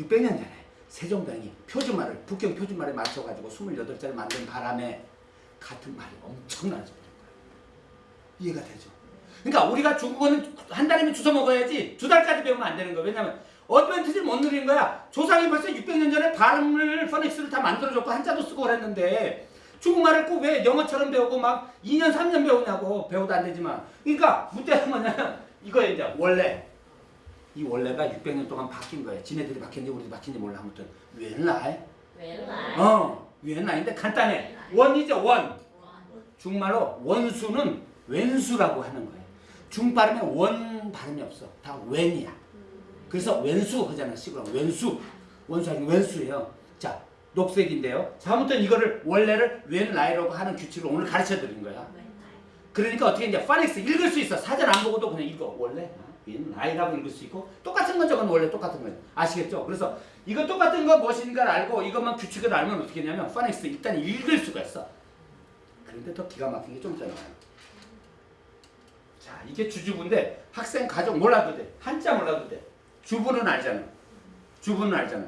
600년 전에 세종대왕이 표준말을 북경 표준말에 맞춰가지고 28자를 만든 바람에 같은 말이 거예요. 이해가 되죠? 그러니까 우리가 중국어는 한 달이면 주워 먹어야지 두 달까지 배우면 안 되는 거예요. 왜냐면 어드밴티지를 못 누리는 거야. 조상이 벌써 600년 전에 발음을 포닉스를 다 만들어줬고 한자도 쓰고 그랬는데 중국말을 꼭 왜 영어처럼 배우고 막 2년 3년 배우냐고 배워도 안 되지만 그러니까 문제는 뭐냐면 이거에 이제 원래 이 원래가 600년 동안 바뀐 거예요. 지네들이 바뀌었는지 우리도 바뀐지 몰라 아무튼 웬라이 原来어 웬라인데 간단해 원이죠 원 중말로 원수는 왼수라고 하는 거예요. 중 발음에 원 발음이 없어. 다 웬이야. 그래서 왼수 하잖아. 시구라 왼수. 원수 아니 왼수예요. 자, 녹색인데요. 자, 아무튼 이거를 원래를 웬라이라고 하는 규칙을 오늘 가르쳐 드린 거야. 그러니까 어떻게 이제 파닉스 읽을 수 있어. 사전 안 보고도 그냥 읽어. 원래 웬라이라고 읽을 수 있고 똑같은 건 저건 원래 똑같은 거예요. 아시겠죠? 그래서 이거 똑같은 거 무엇인가를 알고 이것만 규칙을 알면 어떻게 되냐면 파닉스 일단 읽을 수가 있어. 그런데 더 기가 막힌 게 좀 있잖아요. 자, 이게 주주부인데 학생 가족 몰라도 돼. 한자 몰라도 돼. 주부는 알잖아. 주부는 알잖아.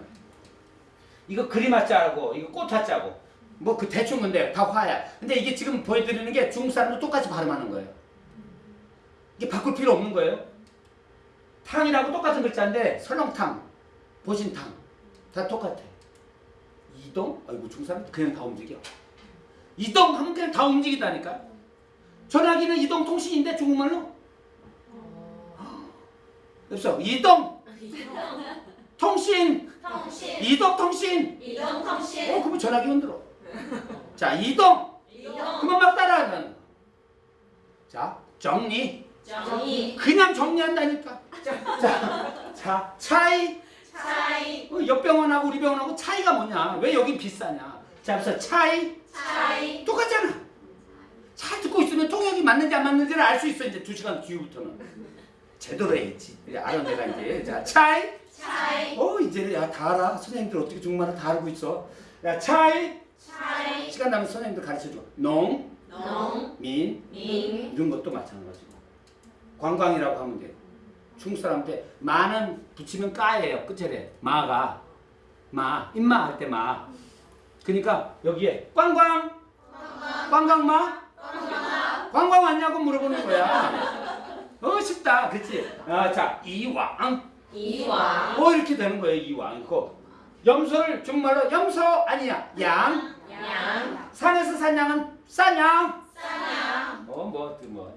이거 그림 한자고 이거 꽃 한자고 뭐 그 대충 건데 다 화야. 근데 이게 지금 보여드리는 게 중국 사람도 똑같이 발음하는 거예요. 이게 바꿀 필요 없는 거예요. 탕이라고 똑같은 글자인데 설렁탕, 보신탕 다 똑같아. 이동? 아이고 중삼 그냥 다 움직여. 이동 하면 그냥 다 움직이다니까. 전화기는 이동 통신인데 중국말로? 그래서 이동 통신 통신 이동 통신 이동 통신 어 그러면 전화기 흔들어. 자 이동 이동 그만 막 따라하는. 자 정리 정리 그냥 정리한다니까. 자, 자, 차이. 차이. 어, 옆 병원하고 우리 병원하고 차이가 뭐냐? 왜 여긴 비싸냐? 자, 그래서 차이. 차이. 똑같잖아. 잘 듣고 있으면 통역이 맞는지 안 맞는지를 알 수 있어. 이제 두 시간 뒤부터는. 제대로 해야지. 알아, 내가 이제. 자, 차이. 차이. 어, 이제 야, 다 알아. 선생님들 어떻게 중국말을 다 알고 있어. 야, 차이. 차이. 시간 나면 선생님들 가르쳐줘. 농. 농. 민. 민. 이런 것도 마찬가지고. 관광이라고 하면 돼. 중국 사람한테 마는 붙이면 까예요. 끝자리에. 마가. 마. 임마 할 때 마. 그러니까 여기에 꽝꽝. 꽝꽝마. 꽝꽝 왔냐고 물어보는 거야. 어 쉽다. 그치? 아, 자 이왕. 이왕. 어 이렇게 되는 거예요. 이왕. 고 염소를 정말로 염소 아니야. 양. 양. 산에서 산 양은 싸냥. 싸냥. 어, 뭐, 그 뭐.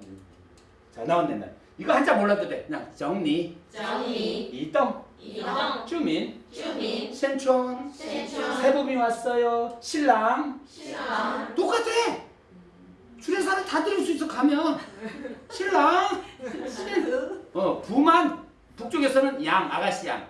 자, 나왔네, 나. 이거 한자 몰라도 돼. 그냥 정리. 정리. 이동. 이동. 주민. 주민. 신촌. 신촌. 세부이 왔어요. 신랑. 신랑. 똑같아. 주례 사람 다 들을 수 있어 가면. 신랑. 신부. 어 부만 북쪽에서는 양 아가씨 양.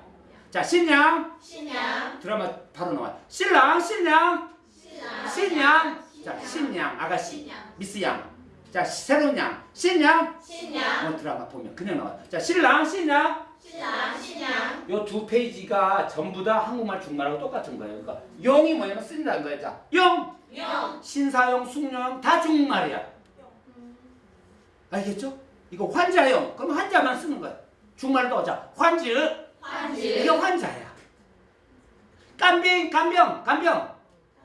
자 신양. 신양. 드라마 바로 나와. 신랑 신양. 신랑. 신양. 신양. 자 신양 아가씨. 미스 양. 자, 새로운 양. 신양? 신양. 어, 드라마 보면 그냥 나와. 자, 신랑, 신양? 신랑, 신양. 요 두 페이지가 전부 다 한국말, 중말하고 똑같은 거예요. 그러니까 용이 뭐냐면 쓴다는 거예요. 자, 용. 용. 신사용, 숙녀용 다 중말이야. 알겠죠? 이거 환자용. 그럼 환자만 쓰는 거예요. 중국말로 자, 환즈. 환즈. 이게 환자야. 간병, 간병, 간병.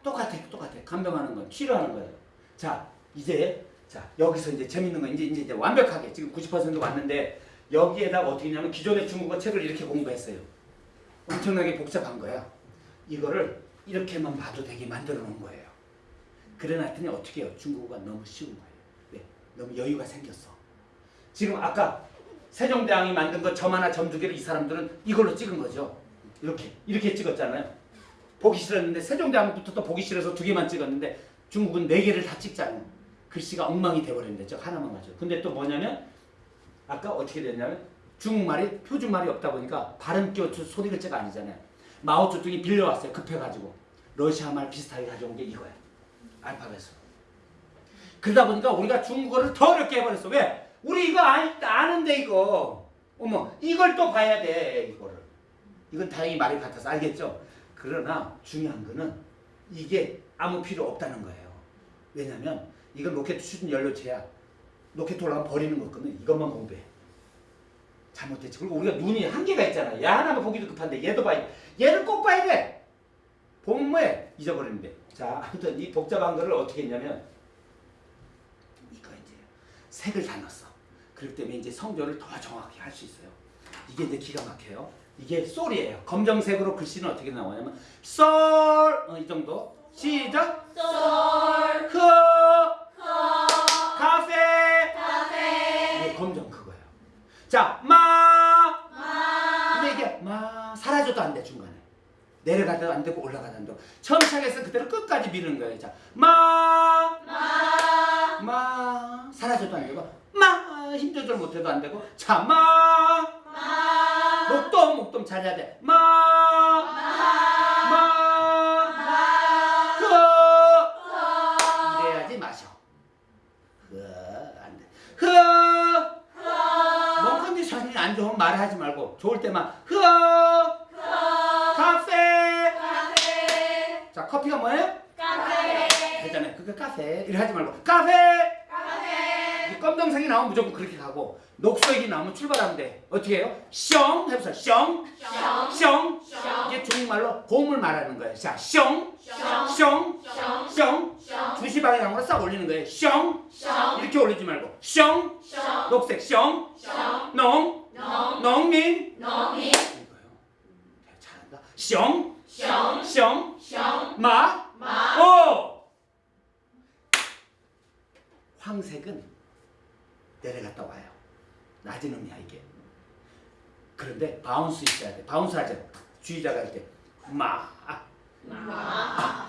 똑같아, 똑같아. 간병하는 건 치료하는 거예요. 자, 이제 자 여기서 이제 재밌는 거 이제 이제, 이제 완벽하게 지금 90% 왔는데 여기에다가 어떻게 했냐면 기존의 중국어 책을 이렇게 공부했어요. 엄청나게 복잡한 거야. 이거를 이렇게만 봐도 되게 만들어 놓은 거예요. 그래놨더니 어떻게 해요? 중국어가 너무 쉬운 거예요. 왜? 너무 여유가 생겼어. 지금 아까 세종대왕이 만든 거 점 하나 점 두 개를 이 사람들은 이걸로 찍은 거죠. 이렇게 이렇게 찍었잖아요. 보기 싫었는데 세종대왕부터 또 보기 싫어서 두 개만 찍었는데 중국은 네 개를 다 찍잖아요 글씨가 엉망이 돼버렸는데 저 하나만 가지고. 근데 또 뭐냐면 아까 어떻게 됐냐면 중국말이 표준말이 없다 보니까 발음 끼워 소리 글자가 아니잖아요. 마오쩌둥이 빌려왔어요. 급해가지고. 러시아 말 비슷하게 가져온 게 이거야. 알파벳으로. 그러다 보니까 우리가 중국어를 더 어렵게 해버렸어. 왜? 우리 이거 아, 아는데 이거. 어머 이걸 또 봐야 돼 이거를. 이건 다행히 말이 같아서 알겠죠? 그러나 중요한 거는 이게 아무 필요 없다는 거예요. 왜냐면 이건 로켓 추진 연료체야 로켓 올라가면 버리는 거거든 이것만 공부해 잘못됐지. 그리고 우리가 눈이 한계가 있잖아. 얘 하나만 보기도 급한데 얘도 봐야 돼. 얘를 꼭 봐야 돼. 본무에 잊어버리는데. 자, 아무튼 이 복잡한 거를 어떻게 했냐면 이거 이제 색을 다 넣었어. 그렇기 때문에 이제 성조를 더 정확히 할 수 있어요. 이게 이제 기가 막혀요. 이게 솔이에요. 검정색으로 글씨는 어떻게 나오냐면 솔, 어, 이 정도. 시작. 솔, 흐, 내려가도 안 되고 올라가도 안 되고. 처음 시작해서 그대로 끝까지 미는 거예요. 자, 마. 마, 마. 사라져도 안 되고 마. 힘 조절 못해도 안 되고 자 마. 마, 목돔 목돔 잘해야 돼 마. 마, 흐 커, 이래야지 마셔. 흐안돼. 흐 커, 몸 컨디션이 안 좋으면 말하지 말고 좋을 때만 흐 커, 카페 자 커피가 뭐예요? 카페, 되잖아요. 그거 카페. 이래 하지 말고. 카페! 카페, 이 검정색이 나오면 무조건 그렇게 가고 녹색이 나오면 출발하면 돼. 어떻게 해요? 숑 해보세요 숑 숑, 이게 중국말로 곰을 말하는 거예요. 자, 숑, 숑, 숑, 숑, 숑. 숑, 주시 방향으로 싹 올리는 거예요. 숑. 숑, 이렇게 올리지 말고. 숑, 숑, 녹색 숑, 숑, 농, 농, 농민. 농민, 이거요. 네, 잘한다. 숑, 숑, 숑, 숑, 마, 마, 오. 황색은 내려갔다 와요. 낮은 음이야 이게. 그런데 바운스 있어야 돼. 바운스 하죠. 주의자가 할 때. 마, 마,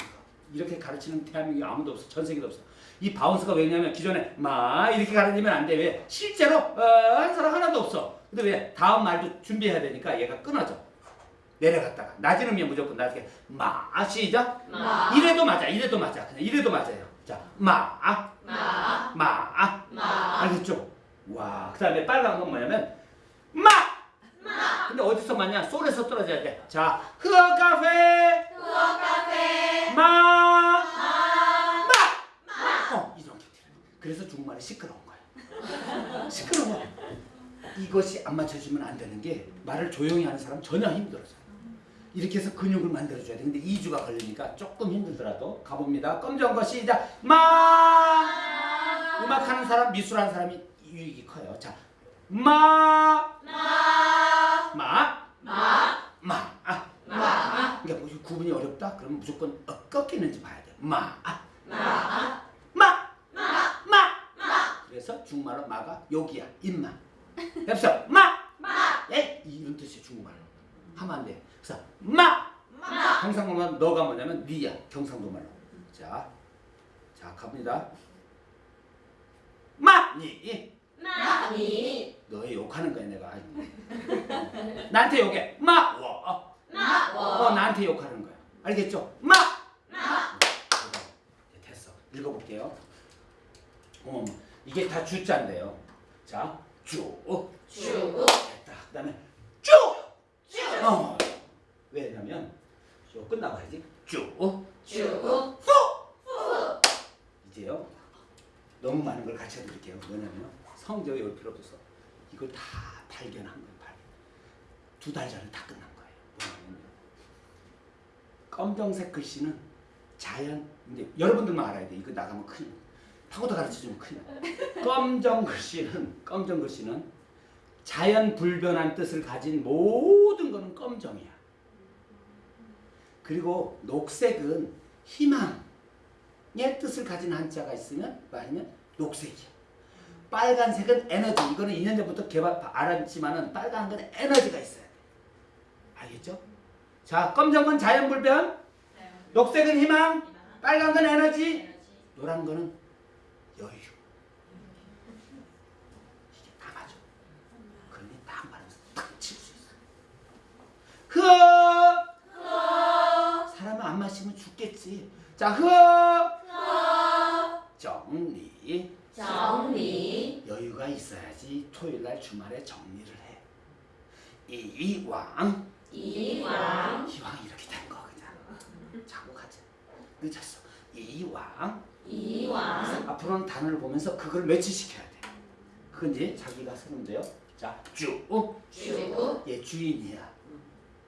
이렇게 가르치는 대한민국에 아무도 없어. 전 세계도 없어. 이 바운스가 왜냐면 기존에 마 이렇게 가르치면 안 돼. 왜? 실제로 어, 한 사람 하나도 없어. 근데 왜? 다음 말도 준비해야 되니까 얘가 끊어져. 내려갔다가 낮은 음이 무조건 나중에 마 시작. 마, 이래도 맞아. 이래도 맞아. 그냥 이래도 맞아요. 자, 마, 마, 마. 마, 알겠죠? 와. 그 다음에 빨간 건 뭐냐면 마. 마, 근데 어디서 맞냐? 솔에서 떨어져야 돼. 자, 흐어 카페 후어 카페, 마. 마, 마! 어, 이렇게 돼. 그래서 중국말이 시끄러운 거야. 시끄러워. 이것이 안 맞춰주면 안 되는 게 말을 조용히 하는 사람 전혀 힘들어서. 이렇게 해서 근육을 만들어줘야 돼. 근데 2주가 걸리니까 조금 힘들더라도 가봅니다. 검정 거 시작. 마! 음악하는 사람, 미술하는 사람이 유익이 커요. 자, 마! 마, 마! 마, 마! 아. 마, 그러니까 뭐 구분이 어렵다? 그러면 무조건 어, 꺾이는지 봐야 돼. 마! 아. 마, 마! 마, 마! 마, 그래서 중국말로 마가 여기야 입만 해보세요 마! 마, 예? 이런 뜻이 중국말로 하면 안 돼. 그래서 마! 마, 경상도말 너가 뭐냐면 니야 경상도말로 자, 자 갑니다 마! 니 마, 니, 너희 욕하는 거야 내가 아이고. 나한테 욕해 마! 워. 마, 어, 워, 나한테 욕하는 거야 알겠죠? 마! 마, 네, 됐어. 읽어볼게요. 어, 이게 다 주자인데요. 자, 주. 주, 됐다. 그 다음에 쭉! 주, 어. 왜냐면 요 끝나봐야지. 쭉. 주, 이제요. 너무 많은 걸 같이 해드릴게요. 뭐냐면 성적이 올 필요 없어서 이걸 다 발견한 거예요. 발견. 두달 전에 다 끝난 거예요. 뭐냐면 검정색 글씨는 자연. 근데 여러분들만 알아야 돼. 이거 나가면 큰일. 파고다 가르쳐주면 큰일. 나. 검정 글씨는 검정 글씨는 자연 불변한 뜻을 가진 모든 거는 검정이야. 그리고 녹색은 희망의 뜻을 가진 한자가 있으면 아니면 녹색이야. 빨간색은 에너지. 이거는 2년 전부터 개발 알았지만은 빨간 건 에너지가 있어야 돼. 알겠죠? 자, 검정 건 자연 불변, 녹색은 희망, 빨간 건 에너지, 노란 거는 여유. 이게 다 맞아. 그러니 딱 말해서 탁 칠 수 있어. 흐어! 마시면 죽겠지. 자, 흐어! 정리. 정리, 여유가 있어야지 토요일 날 주말에 정리를 해. 이왕 이왕, 이왕 이렇게 된 거 그냥 자고 가자. 늦었어. 이왕 이왕, 앞으로는 단어를 보면서 그걸 매치시켜야 돼. 그건 이제 자기가 쓰는 문제요. 자, 주. 주, 얘 주인이야.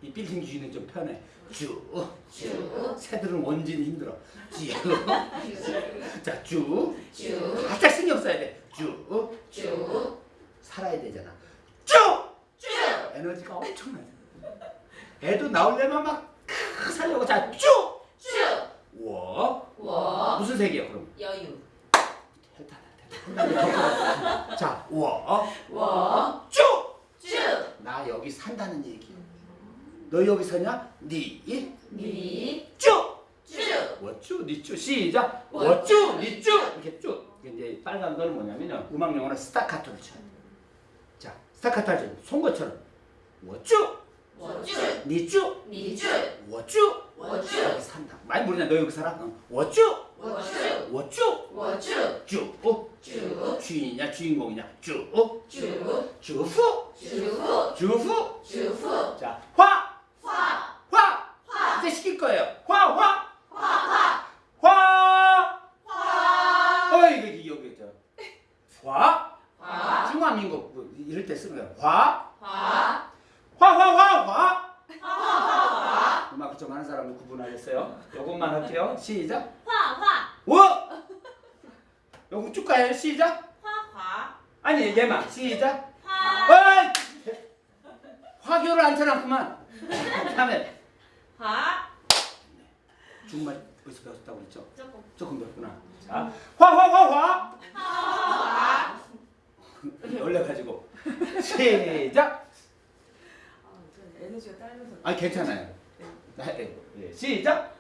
이 빌딩 주인은 좀 편해. 주. 주, 새들은 원진이 힘들어. 주. 자, 주. 주, 바짝 신경 써야 돼. 주. 주, 살아야 되잖아. 주. 주, 에너지가 엄청나죠. 애도 나오려면 막 크, 살려고 자, 주. 주, 워. 워, 무슨 색이야, 그럼? 여유, 대단하다. 자, 워. 워, 주. 주, 나 여기 산다는 얘기야. 너 여기 서냐? 니. 니, 주. 주, 워쭈 니쭈 시작 워쭈 니쭈 이렇게 쭉 이제 빨간 거는 뭐냐면요 음악 용어는 스타카토를 쳐요 자 스타카토 하죠 송곳처럼 워쭈 워쭈, 니쭈 니쭈, 워쭈 워쭈, 여기 산다 많이 모르냐 너 여기 살아 응. 워쭈 워쭈, 워쭈 워쭈, 쭉 주, 주인이냐 주인공이냐 쭉 주, 주후 주후, 주후 주후, 자화 화, 화 화, 이제 시킬 거예요 화화 화, 화, 화 화, 어 이거 이거 여기 있죠 화 화, 중화민국 뭐 이럴 때 거야. 화, 화, 화, 화, 화, 화. 화, 음악 좀 하는 사람은 구분하겠어요. 요것만 할게요. 시작. 화, 화, 워. 요거 쭉 가요. 시작. 화, 화, 아니 얘만 시작. 화, 어이! 화교를 안 쳐놨구만. 다음에 화, 중말 어디서 배웠다고 그랬죠? 조금, 조금 배웠구나. 자, 화, 화, 화, 화. 화, 올려 가지고 시작. 아, 저 에너지가 딸려서 아 괜찮아요. 네, 예, 시작.